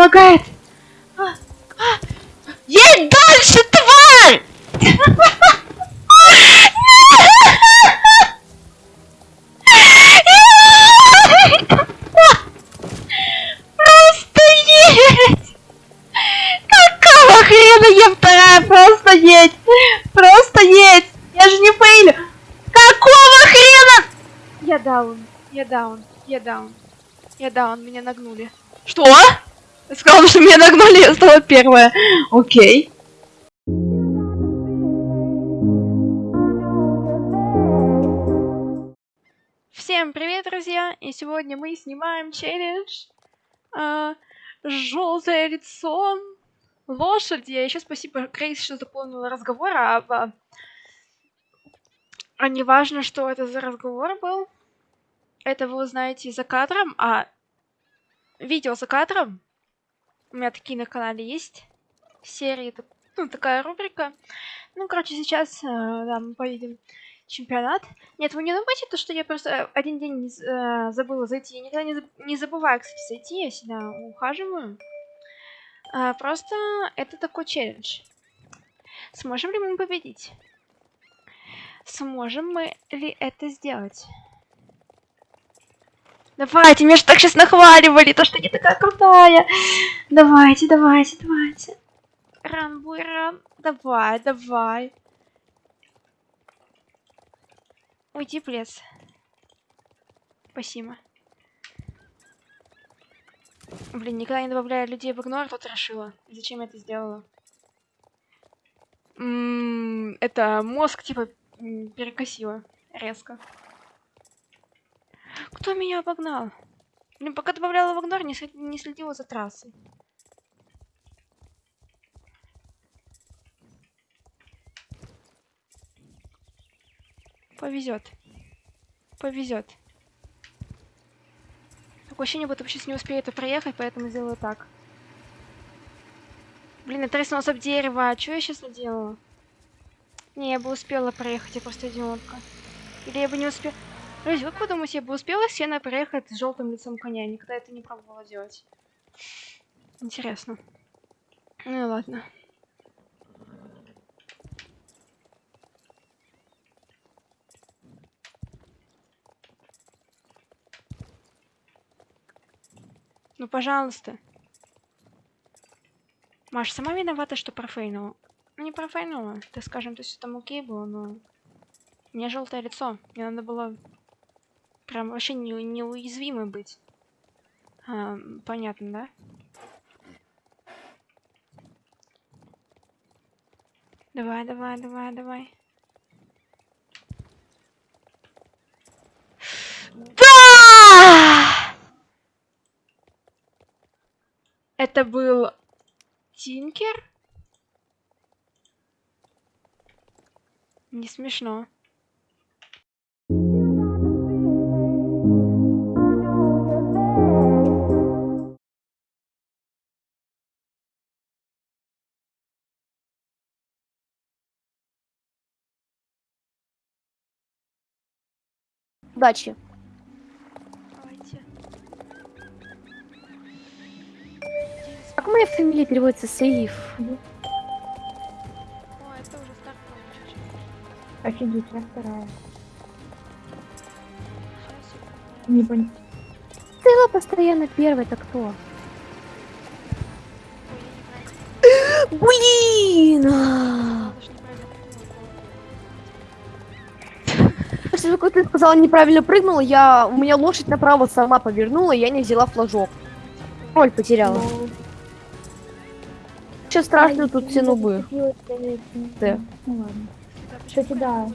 лагает. Едь дальше, тварь! Просто едь! Какого хрена я вторая? Просто едь! Просто едь! Я же не фейлю! Какого хрена? Я даун, я даун, я даун. Я даун, меня нагнули. Что? Я сказала, что меня нагнали, я стала первая. Окей. Всем привет, друзья! И сегодня мы снимаем челлендж а, Желтое лицо лошади. А еще спасибо Крейс, что дополнила разговор, а, а, а не важно, что это за разговор был. Это вы узнаете за кадром, а видео за кадром у меня такие на канале есть. Серии, ну, такая рубрика. Ну, короче, сейчас э, да, мы поедем чемпионат. Нет, вы не думайте, то, что я просто один день э, забыла зайти. Я никогда не, не забываю, кстати, зайти. Я всегда ухаживаю. А, просто это такой челлендж. Сможем ли мы победить? Сможем мы ли это сделать? Давайте, меня же так сейчас нахваливали, то, что не такая крутая. Давайте, давайте, давайте. Ран, буй, ран. Давай, давай. Уйди в лес. Спасибо. Блин, никогда не добавляю людей в игнор, тут решила. Зачем я это сделала? М -м, это мозг, типа, перекосило резко. Кто меня обогнал? Блин, пока добавляла в игнор, не, не следила за трассой. Повезет. Повезет. Такое ощущение, будто сейчас не успею это проехать, поэтому сделаю так. Блин, я треснулась об дерево. А что я сейчас наделала? Не, я бы успела проехать, я просто идиотка. Или я бы не успела... Друзья, как вы думаете, я бы успела сено проехать с желтым лицом коня? Я никогда это не пробовала делать. Интересно. Ну ладно. Ну, пожалуйста. Маш, сама виновата, что профейнула. Ну, не профейнула. Так скажем, то есть там окей было, но... Меня желтое лицо. Мне надо было прям вообще не, неуязвимой быть. А, понятно, да? Давай, давай, давай, давай. Да! Это был Тинкер? Не смешно. Удачи. Давайте. Как моя фамилия переводится? Сейф. О, это уже стартовый чуть-чуть. Офигеть, я вторая. Не понял. Ты была постоянно первой, это кто? Блин! Того, как ты сказала неправильно прыгнула, я у меня лошадь направо сама повернула, я не взяла флажок. Роль потеряла. Сейчас страшно тут все нубы. Да. Ну ладно. Кстати, да.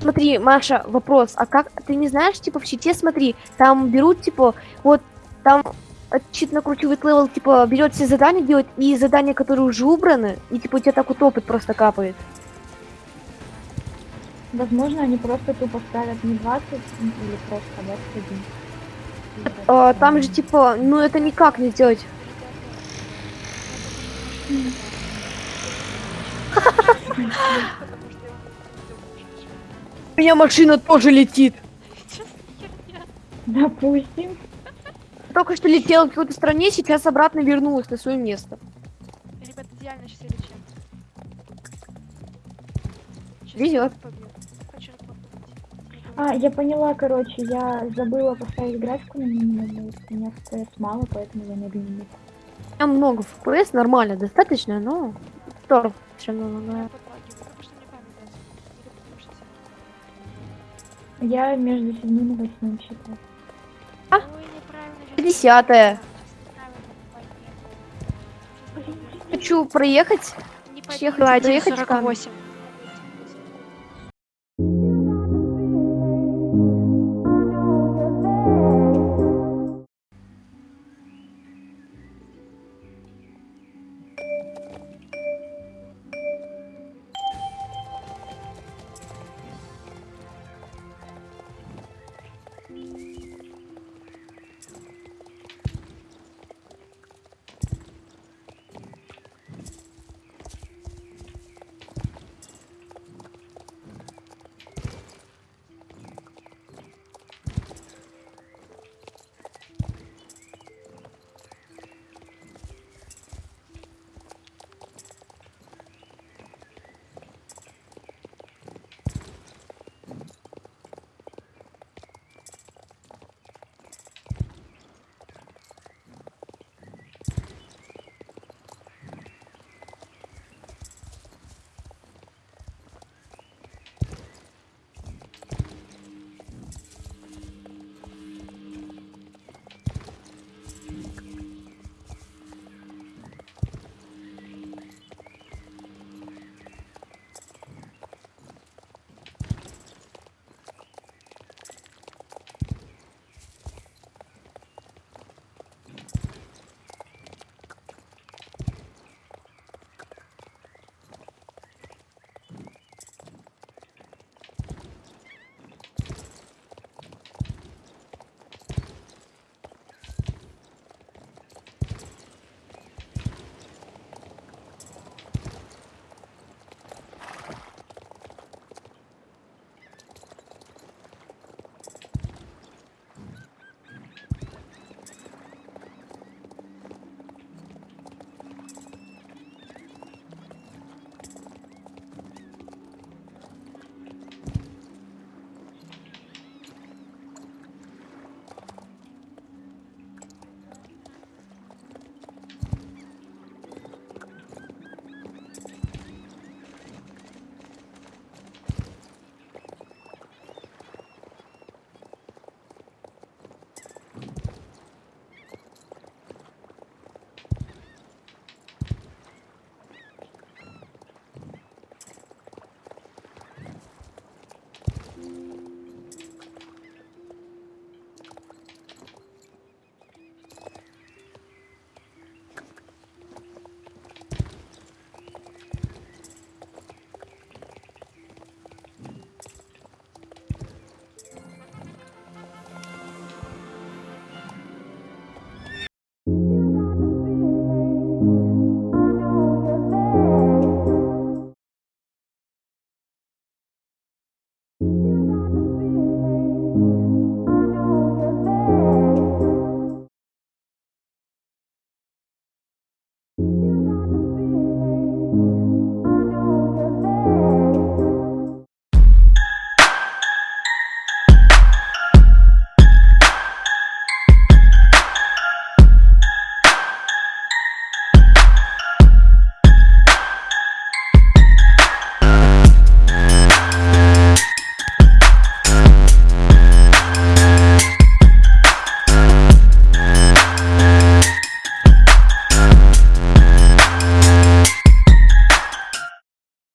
Смотри, Маша, вопрос, а как ты не знаешь, типа в чите, смотри, там берут, типа, вот там чит накручивает level, типа, берет все задания делать, и задания, которые уже убраны, и типа у тебя так вот опыт просто капает. Возможно, они просто тупо ставят не 20 или просто 21. А, там же типа, ну это никак не сделать. У меня машина тоже летит. Допустим. Только что летела в какой-то стране, сейчас обратно вернулась на свое место. Ребят, идеально сейчас я лечу. Побить. А, я поняла, короче, я забыла поставить графику на минимум, у меня FPS мало, поэтому я медленнее. Там много FPS, нормально, достаточно, но... Тор все равно Я лагает. подлагиваю, потому что мне камера Или потому что я- Я между седьмым и восьмым считаю. А? Ой, неправильно. щас Десятое. неправильно, понятно. Хочу проехать. Не побила проехать 1.48.